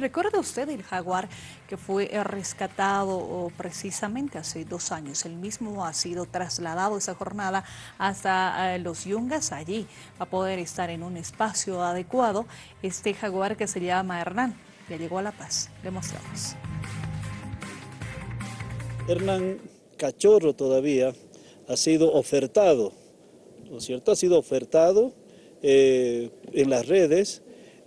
¿Recuerda usted el jaguar que fue rescatado precisamente hace dos años? El mismo ha sido trasladado esa jornada hasta eh, los Yungas, allí va a poder estar en un espacio adecuado. Este jaguar que se llama Hernán, ya llegó a La Paz. Le mostramos. Hernán Cachorro todavía ha sido ofertado, ¿no es cierto? Ha sido ofertado eh, en las redes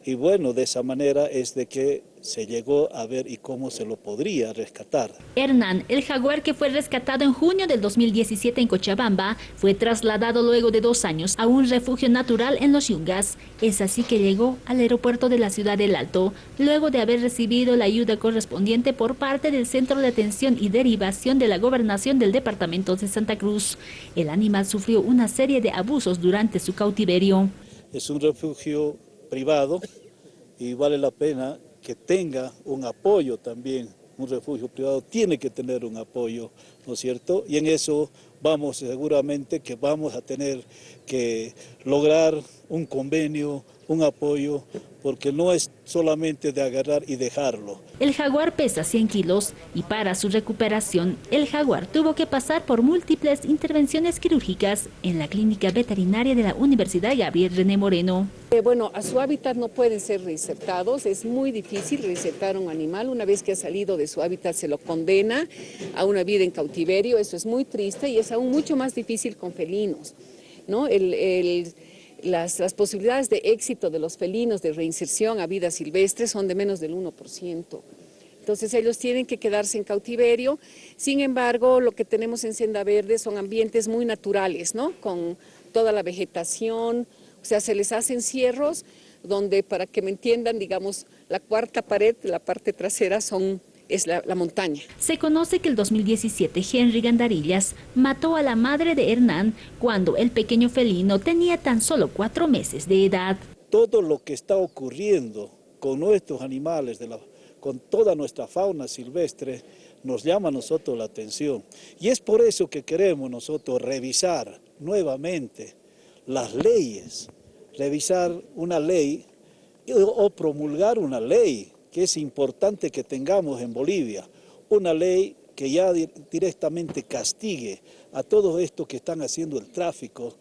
y bueno, de esa manera es de que se llegó a ver y cómo se lo podría rescatar. Hernán, el jaguar que fue rescatado en junio del 2017 en Cochabamba, fue trasladado luego de dos años a un refugio natural en los Yungas. Es así que llegó al aeropuerto de la ciudad del Alto, luego de haber recibido la ayuda correspondiente por parte del Centro de Atención y Derivación de la Gobernación del Departamento de Santa Cruz. El animal sufrió una serie de abusos durante su cautiverio. Es un refugio privado y vale la pena que tenga un apoyo también. Un refugio privado tiene que tener un apoyo, ¿no es cierto? Y en eso vamos seguramente que vamos a tener que lograr un convenio, un apoyo porque no es solamente de agarrar y dejarlo. El jaguar pesa 100 kilos y para su recuperación, el jaguar tuvo que pasar por múltiples intervenciones quirúrgicas en la clínica veterinaria de la Universidad Gabriel René Moreno. Eh, bueno, a su hábitat no pueden ser reinsertados, es muy difícil reinsertar a un animal, una vez que ha salido de su hábitat se lo condena a una vida en cautiverio, eso es muy triste y es aún mucho más difícil con felinos. ¿no? el, las, posibilidades de éxito de los felinos de reinserción a vida silvestre son de menos del 1%. Entonces ellos tienen que quedarse en cautiverio. Sin embargo, lo que tenemos en Senda Verde son ambientes muy naturales, ¿no? Con toda la vegetación, o sea, se les hacen cierros donde, para que me entiendan, digamos, la cuarta pared, la parte trasera son es la, montaña. Se conoce que el 2017 Henry Gandarillas mató a la madre de Hernán cuando el pequeño felino tenía tan solo cuatro meses de edad. Todo lo que está ocurriendo con nuestros animales, de la, con toda nuestra fauna silvestre, nos llama a nosotros la atención. Y es por eso que queremos nosotros revisar nuevamente las leyes, revisar una ley o promulgar una ley que es importante que tengamos en Bolivia, una ley que ya directamente castigue a todos estos que están haciendo el tráfico